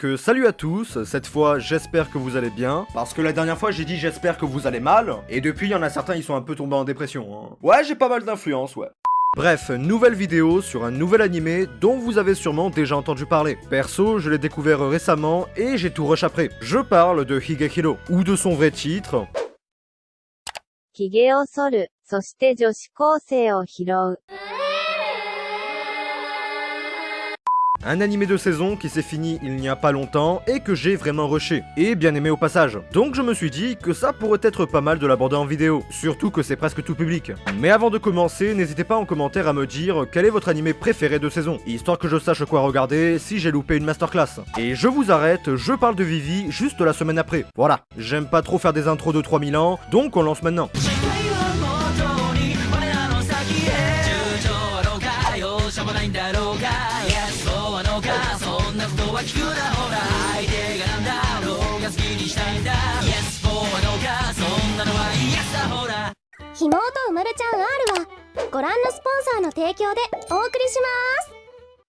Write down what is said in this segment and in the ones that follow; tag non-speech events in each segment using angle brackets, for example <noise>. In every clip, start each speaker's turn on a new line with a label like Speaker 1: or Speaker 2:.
Speaker 1: Donc euh, salut à tous, cette fois j'espère que vous allez bien, parce que la dernière fois j'ai dit j'espère que vous allez mal, et depuis il y en a certains ils sont un peu tombés en dépression. hein. Ouais j'ai pas mal d'influence, ouais. Bref, nouvelle vidéo sur un nouvel animé dont vous avez sûrement déjà entendu parler. Perso, je l'ai découvert récemment et j'ai tout rush après. Je parle de Higehiro, ou de son vrai titre,
Speaker 2: 髭
Speaker 1: Un animé de saison qui s'est fini il n'y a pas longtemps et que j'ai vraiment rushé, et bien aimé au passage. Donc je me suis dit que ça pourrait être pas mal de l'aborder en vidéo, surtout que c'est presque tout public. Mais avant de commencer, n'hésitez pas en commentaire à me dire quel est votre animé préféré de saison, histoire que je sache quoi regarder si j'ai loupé une masterclass. Et je vous arrête, je parle de Vivi juste la semaine après. Voilà, j'aime pas trop faire des intros de 3000 ans, donc on lance maintenant.「
Speaker 3: は聞くなほら」「相手がなんだろうが好きにしたいんだ」「Yes そうはのか。そんなのは Yes だほら」
Speaker 4: ひもとうまるちゃん R はご覧のスポンサーの提供でお送りします。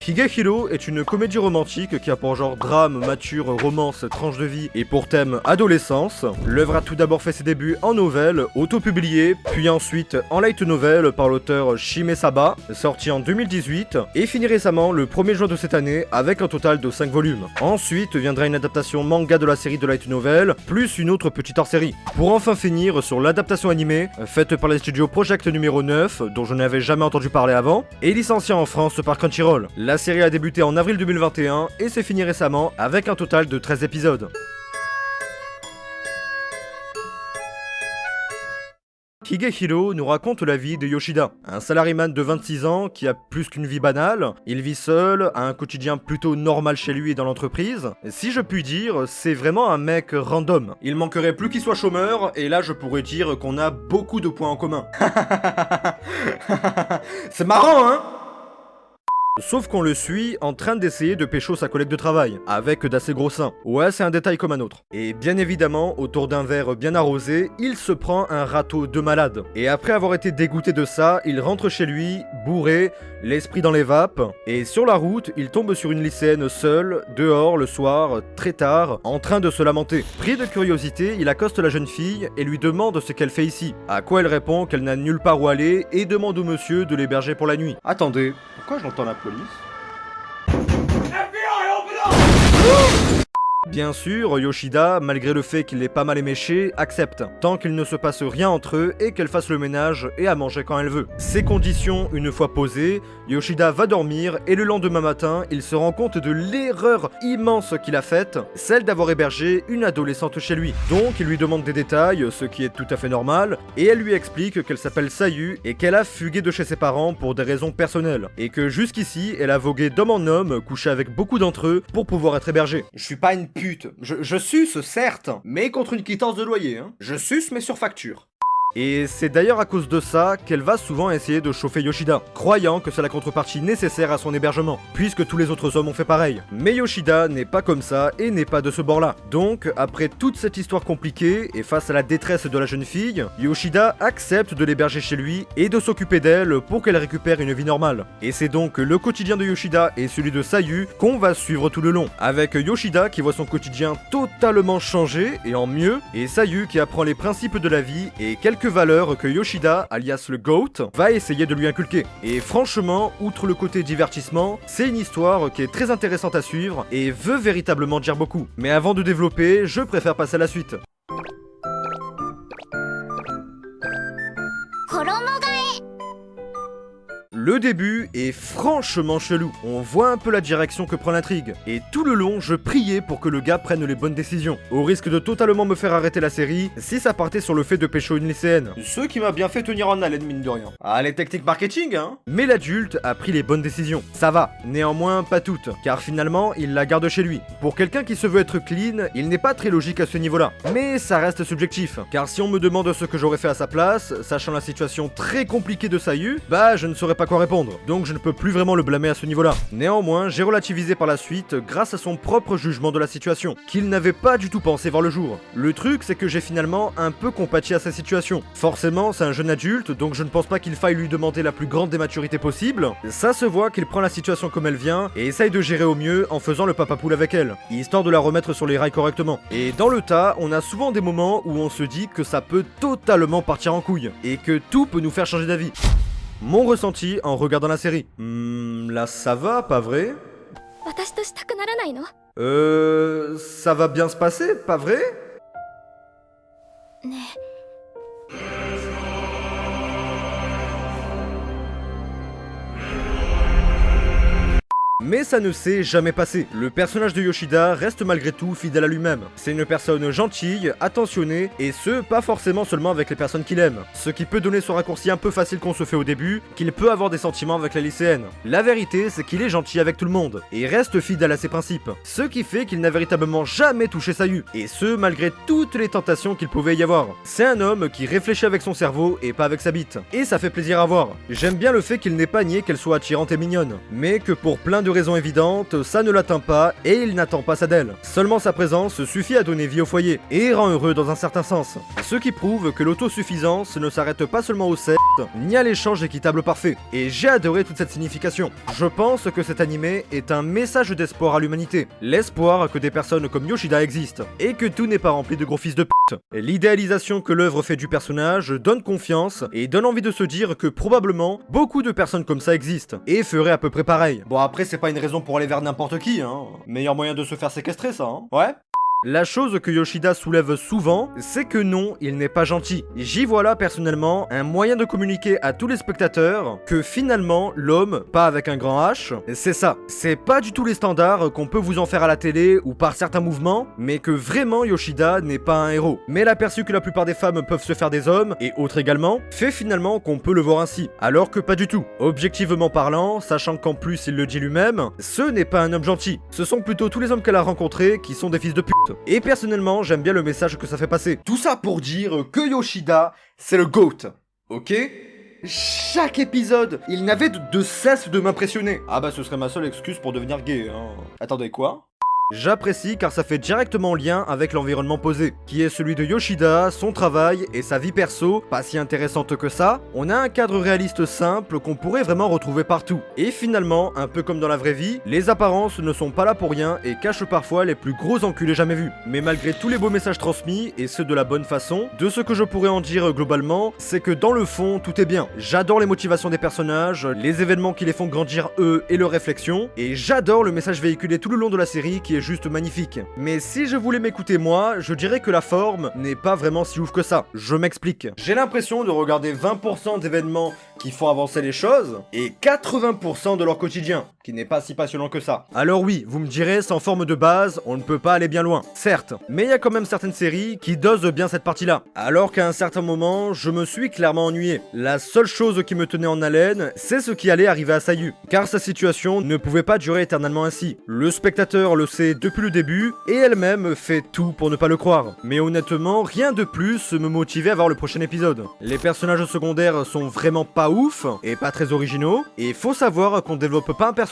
Speaker 1: Higehiro est une comédie romantique qui a pour genre drame, mature, romance, tranche de vie et pour thème adolescence. L'œuvre a tout d'abord fait ses débuts en nouvelle, auto-publiée, puis ensuite en light novel par l'auteur Shime Saba, sorti en 2018, et fini récemment le 1er juin de cette année avec un total de 5 volumes. Ensuite viendra une adaptation manga de la série de light novel, plus une autre petite hors-série. Pour enfin finir sur l'adaptation animée, faite par les studios Project numéro 9, dont je n'avais jamais entendu parler avant, et licenciée en France par Crunchyroll. La série a débuté en avril 2021 et s'est finie récemment avec un total de 13 épisodes. Higehiro nous raconte la vie de Yoshida, un salariman de 26 ans qui a plus qu'une vie banale, il vit seul, a un quotidien plutôt normal chez lui et dans l'entreprise. Si je puis dire, c'est vraiment un mec random. Il manquerait plus qu'il soit chômeur, et là je pourrais dire qu'on a beaucoup de points en commun. <laughs> c'est marrant, hein? Sauf qu'on le suit en train d'essayer de pécho sa collègue de travail, avec d'assez gros seins. Ouais, c'est un détail comme un autre. Et bien évidemment, autour d'un verre bien arrosé, il se prend un râteau de malade. Et après avoir été dégoûté de ça, il rentre chez lui, bourré, l'esprit dans les vapes, et sur la route, il tombe sur une lycéenne seule, dehors, le soir, très tard, en train de se lamenter. Pris de curiosité, il accoste la jeune fille et lui demande ce qu'elle fait ici. À quoi elle répond qu'elle n'a nulle part où aller et demande au monsieur de l'héberger pour la nuit. Attendez, pourquoi j'entends la police Bien sûr, Yoshida, malgré le fait qu'il est pas mal éméché, accepte, tant qu'il ne se passe rien entre eux et qu'elle fasse le ménage et à manger quand elle veut. Ces conditions, une fois posées, Yoshida va dormir et le lendemain matin, il se rend compte de l'erreur immense qu'il a faite, celle d'avoir hébergé une adolescente chez lui. Donc il lui demande des détails, ce qui est tout à fait normal, et elle lui explique qu'elle s'appelle Sayu et qu'elle a fugué de chez ses parents pour des raisons personnelles, et que jusqu'ici, elle a vogué d'homme en homme, couché avec beaucoup d'entre eux pour pouvoir être hébergée. Je suis pas une pute, je, suce certes, mais contre une quittance de loyer, hein. Je suce mais sur facture. Et c'est d'ailleurs à cause de ça qu'elle va souvent essayer de chauffer Yoshida, croyant que c'est la contrepartie nécessaire à son hébergement, puisque tous les autres hommes ont fait pareil. Mais Yoshida n'est pas comme ça et n'est pas de ce bord-là. Donc, après toute cette histoire compliquée et face à la détresse de la jeune fille, Yoshida accepte de l'héberger chez lui et de s'occuper d'elle pour qu'elle récupère une vie normale. Et c'est donc le quotidien de Yoshida et celui de Sayu qu'on va suivre tout le long, avec Yoshida qui voit son quotidien totalement changer et en mieux, et Sayu qui apprend les principes de la vie et quelques valeurs que Yoshida, alias le GOAT, va essayer de lui inculquer. Et franchement, outre le côté divertissement, c'est une histoire qui est très intéressante à suivre et veut véritablement dire beaucoup. Mais avant de développer, je préfère passer à la suite. Le début est franchement chelou, on voit un peu la direction que prend l'intrigue, et tout le long je priais pour que le gars prenne les bonnes décisions, au risque de totalement me faire arrêter la série si ça partait sur le fait de pécho une lycéenne. Ce qui m'a bien fait tenir en haleine mine de rien. Ah les marketing hein. Mais l'adulte a pris les bonnes décisions, ça va, néanmoins pas toutes, car finalement il la garde chez lui. Pour quelqu'un qui se veut être clean, il n'est pas très logique à ce niveau-là, mais ça reste subjectif, car si on me demande ce que j'aurais fait à sa place, sachant la situation très compliquée de Sayu, bah je ne saurais pas répondre, donc je ne peux plus vraiment le blâmer à ce niveau-là. Néanmoins, j'ai relativisé par la suite grâce à son propre jugement de la situation, qu'il n'avait pas du tout pensé voir le jour. Le truc, c'est que j'ai finalement un peu compati à sa situation. Forcément, c'est un jeune adulte, donc je ne pense pas qu'il faille lui demander la plus grande des maturités possible. Ça se voit qu'il prend la situation comme elle vient et essaye de gérer au mieux en faisant le papa poule avec elle, histoire de la remettre sur les rails correctement. Et dans le tas, on a souvent des moments où on se dit que ça peut totalement partir en couille, et que tout peut nous faire changer d'avis. Mon ressenti en regardant la série. Hmm, là ça va, pas vrai? Euh... Ça va bien se passer, pas vrai? Mais ça ne s'est jamais passé. Le personnage de Yoshida reste malgré tout fidèle à lui-même. C'est une personne gentille, attentionnée, et ce, pas forcément seulement avec les personnes qu'il aime. Ce qui peut donner ce raccourci un peu facile qu'on se fait au début, qu'il peut avoir des sentiments avec la lycéenne. La vérité, c'est qu'il est gentil avec tout le monde, et reste fidèle à ses principes. Ce qui fait qu'il n'a véritablement jamais touché Sayu, et ce, malgré toutes les tentations qu'il pouvait y avoir. C'est un homme qui réfléchit avec son cerveau et pas avec sa bite. Et ça fait plaisir à voir. J'aime bien le fait qu'il n'ait pas nié qu'elle soit attirante et mignonne, mais que pour plein de raisons évidentes, ça ne l'atteint pas et il n'attend pas ça d'elle. Seulement sa présence suffit à donner vie au foyer et rend heureux dans un certain sens. Ce qui prouve que l'autosuffisance ne s'arrête pas seulement au sexe, ni à l'échange équitable parfait. Et j'ai adoré toute cette signification. Je pense que cet animé est un message d'espoir à l'humanité. L'espoir que des personnes comme Yoshida existent et que tout n'est pas rempli de gros fils de L'idéalisation que l'œuvre fait du personnage donne confiance et donne envie de se dire que probablement beaucoup de personnes comme ça existent et feraient à peu près pareil. Bon après c'est pas une raison pour aller vers n'importe qui, hein. Meilleur moyen de se faire séquestrer ça, hein. Ouais? La chose que Yoshida soulève souvent, c'est que non, il n'est pas gentil. J'y vois là personnellement un moyen de communiquer à tous les spectateurs que finalement l'homme, pas avec un grand H, c'est ça. C'est pas du tout les standards qu'on peut vous en faire à la télé ou par certains mouvements, mais que vraiment Yoshida n'est pas un héros. Mais l'aperçu que la plupart des femmes peuvent se faire des hommes, et autres également, fait finalement qu'on peut le voir ainsi. Alors que pas du tout. Objectivement parlant, sachant qu'en plus il le dit lui-même, ce n'est pas un homme gentil. Ce sont plutôt tous les hommes qu'elle a rencontrés qui sont des fils de pute. Et personnellement, j'aime bien le message que ça fait passer. Tout ça pour dire que Yoshida, c'est le GOAT. Ok? Chaque épisode, il n'avait de, de cesse de m'impressionner. Ah bah ce serait ma seule excuse pour devenir gay, hein. Attendez, quoi? J'apprécie car ça fait directement lien avec l'environnement posé, qui est celui de Yoshida, son travail et sa vie perso, pas si intéressante que ça. On a un cadre réaliste simple qu'on pourrait vraiment retrouver partout. Et finalement, un peu comme dans la vraie vie, les apparences ne sont pas là pour rien et cachent parfois les plus gros enculés jamais vus. Mais malgré tous les beaux messages transmis, et ceux de la bonne façon, de ce que je pourrais en dire globalement, c'est que dans le fond, tout est bien. J'adore les motivations des personnages, les événements qui les font grandir eux et leurs réflexions, et j'adore le message véhiculé tout le long de la série qui est juste magnifique. Mais si je voulais m'écouter moi, je dirais que la forme n'est pas vraiment si ouf que ça. Je m'explique. J'ai l'impression de regarder 20% d'événements qui font avancer les choses et 80% de leur quotidien, qui n'est pas si passionnant que ça. Alors oui, vous me direz, sans forme de base, on ne peut pas aller bien loin. Certes, mais il y a quand même certaines séries qui dosent bien cette partie-là. Alors qu'à un certain moment, je me suis clairement ennuyé. La seule chose qui me tenait en haleine, c'est ce qui allait arriver à Sayu. Car sa situation ne pouvait pas durer éternellement ainsi. Le spectateur le sait depuis le début, et elle-même fait tout pour ne pas le croire. Mais honnêtement, rien de plus me motivait à voir le prochain épisode. Les personnages secondaires sont vraiment pas ouf, et pas très originaux, et faut savoir qu'on développe pas un personnage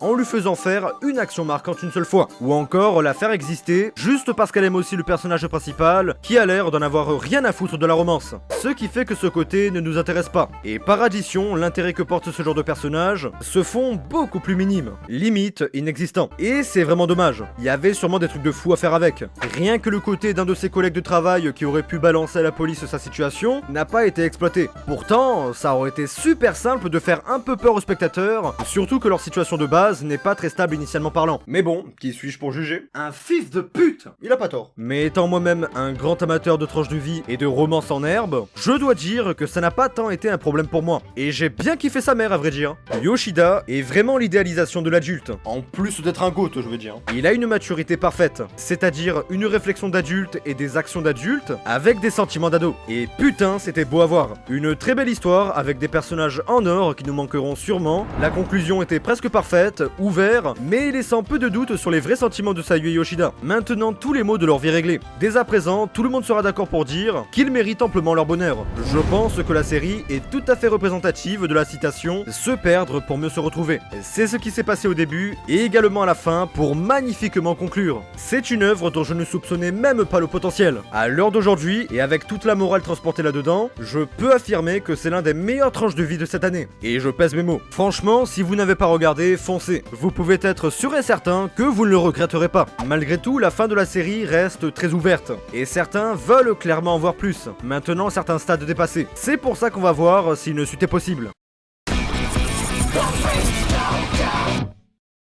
Speaker 1: en lui faisant faire une action marquante une seule fois, ou encore la faire exister juste parce qu'elle aime aussi le personnage principal, qui a l'air d'en avoir rien à foutre de la romance. Ce qui fait que ce côté ne nous intéresse pas. Et par addition, l'intérêt que porte ce genre de personnage se font beaucoup plus minimes, limite inexistant. Et c'est vraiment dommage. Il y avait sûrement des trucs de fou à faire avec. Rien que le côté d'un de ses collègues de travail qui aurait pu balancer à la police sa situation n'a pas été exploité. Pourtant, ça aurait été super simple de faire un peu peur aux spectateurs, surtout que leur situation de base n'est pas très stable initialement parlant. Mais bon, qui suis-je pour juger? Un fils de pute Il a pas tort. Mais étant moi-même un grand amateur de tranches de vie et de romance en herbe, je dois dire que ça n'a pas tant été un problème pour moi. Et j'ai bien kiffé sa mère à vrai dire. Yoshida est vraiment l'idéalisation de l'adulte, en plus d'être un goth je veux dire. Il a une maturité parfaite, c'est-à-dire une réflexion d'adulte et des actions d'adulte avec des sentiments d'ado. Et putain, c'était beau à voir. Une très belle histoire avec des personnages en or qui nous manqueront sûrement. La conclusion était presque parfaite, ouvert, mais laissant peu de doute sur les vrais sentiments de Sayu et Yoshida. Maintenant tous les mots de leur vie réglés. Dès à présent, tout le monde sera d'accord pour dire qu'ils méritent amplement leur bonheur. Je pense que la série est tout à fait représentative de la citation « se perdre pour mieux se retrouver ». C'est ce qui s'est passé au début et également à la fin pour magnifiquement conclure. C'est une œuvre dont je ne soupçonnais même pas le potentiel. À l'heure d'aujourd'hui, et avec toute la morale transportée là-dedans, je peux affirmer que c'est l'un des meilleurs tranches de vie de cette année. Et je pèse mes mots. Franchement, si vous n'avez pas regardé, foncez. Vous pouvez être sûr et certain que vous ne le regretterez pas. Malgré tout, la fin de la série reste très ouverte. Et certains veulent clairement en voir plus. Maintenant, certains stades dépassés. C'est pour ça qu'on va voir si une suite est possible.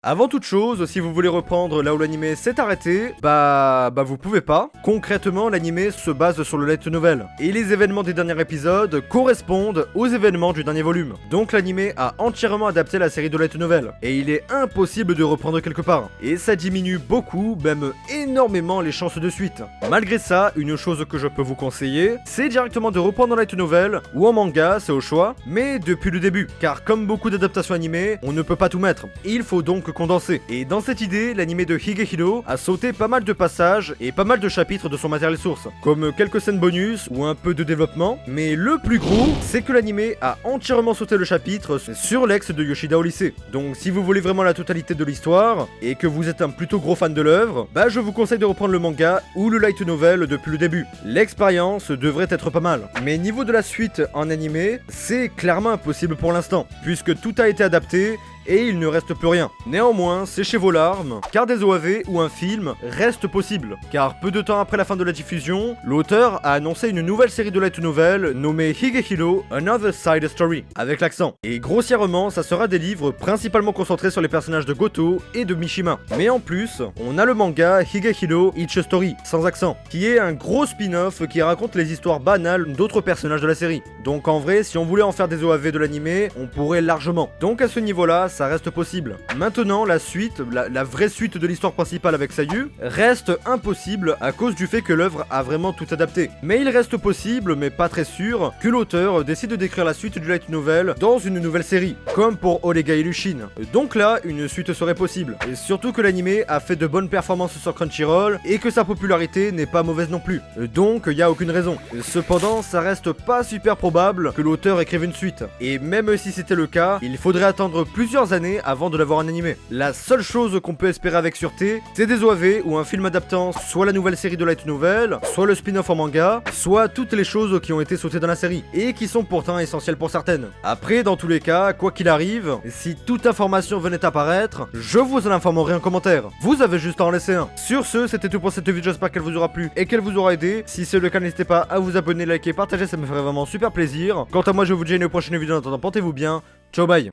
Speaker 1: Avant toute chose, si vous voulez reprendre là où l'anime s'est arrêté, bah bah vous pouvez pas. Concrètement, l'anime se base sur le light novel et les événements des derniers épisodes correspondent aux événements du dernier volume. Donc l'anime a entièrement adapté la série de light novel et il est impossible de reprendre quelque part. Et ça diminue beaucoup, même énormément les chances de suite. Malgré ça, une chose que je peux vous conseiller, c'est directement de reprendre en light novel ou en manga, c'est au choix, mais depuis le début, car comme beaucoup d'adaptations animées, on ne peut pas tout mettre. Il faut donc condensé. Et dans cette idée, l'anime de Higehiro a sauté pas mal de passages et pas mal de chapitres de son matériel source, comme quelques scènes bonus ou un peu de développement, mais le plus gros, c'est que l'anime a entièrement sauté le chapitre sur l'ex de Yoshida au lycée. Donc si vous voulez vraiment la totalité de l'histoire, et que vous êtes un plutôt gros fan de l'œuvre, bah je vous conseille de reprendre le manga ou le light novel depuis le début. L'expérience devrait être pas mal. Mais niveau de la suite en animé, c'est clairement impossible pour l'instant, puisque tout a été adapté et il ne reste plus rien. Néanmoins, séchez vos larmes, car des OAV ou un film reste possible. Car peu de temps après la fin de la diffusion, l'auteur a annoncé une nouvelle série de light novel nommée Higehiro Another Side Story, avec l'accent. Et grossièrement, ça sera des livres principalement concentrés sur les personnages de Goto et de Mishima. Mais en plus, on a le manga Higehiro Each Story, sans accent, qui est un gros spin-off qui raconte les histoires banales d'autres personnages de la série. Donc en vrai, si on voulait en faire des OAV de l'animé, on pourrait largement. Donc à ce niveau-là, ça reste possible. Maintenant, la suite, la, vraie suite de l'histoire principale avec Sayu, reste impossible à cause du fait que l'œuvre a vraiment tout adapté. Mais il reste possible, mais pas très sûr, que l'auteur décide d'écrire la suite du light novel dans une nouvelle série, comme pour Olega Illushin. Donc là, une suite serait possible. Et surtout que l'anime a fait de bonnes performances sur Crunchyroll et que sa popularité n'est pas mauvaise non plus. Donc il y a aucune raison. Cependant, ça reste pas super probable que l'auteur écrive une suite. Et même si c'était le cas, il faudrait attendre plusieurs années avant de l'avoir animé. La seule chose qu'on peut espérer avec sûreté, c'est des OAV ou un film adaptant soit la nouvelle série de light novel, soit le spin-off en manga, soit toutes les choses qui ont été sautées dans la série, et qui sont pourtant essentielles pour certaines. Après, dans tous les cas, quoi qu'il arrive, si toute information venait apparaître, je vous en informerai en commentaire. Vous avez juste à en laisser un. Sur ce, c'était tout pour cette vidéo, j'espère qu'elle vous aura plu et qu'elle vous aura aidé. Si c'est le cas, n'hésitez pas à vous abonner, liker, partager, ça me ferait vraiment super plaisir. Quant à moi, je vous dis à une prochaine vidéo, en attendant, portez-vous bien. Ciao, bye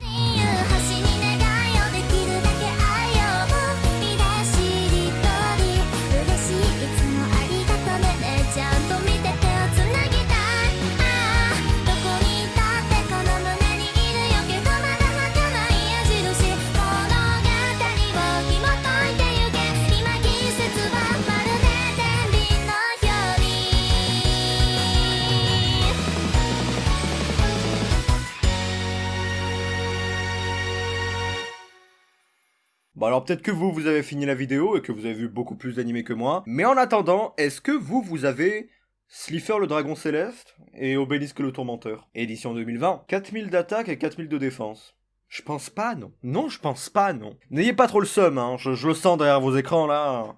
Speaker 1: Alors peut-être que vous, vous avez fini la vidéo et que vous avez vu beaucoup plus d'animés que moi. Mais en attendant, est-ce que vous, vous avez Slifer le dragon céleste et Obélisque le tourmenteur? Édition 2020. 4000 d'attaque et 4000 de défense. Je pense pas, non. Non, je pense pas, non. N'ayez pas trop le seum, hein. Je le sens derrière vos écrans, là.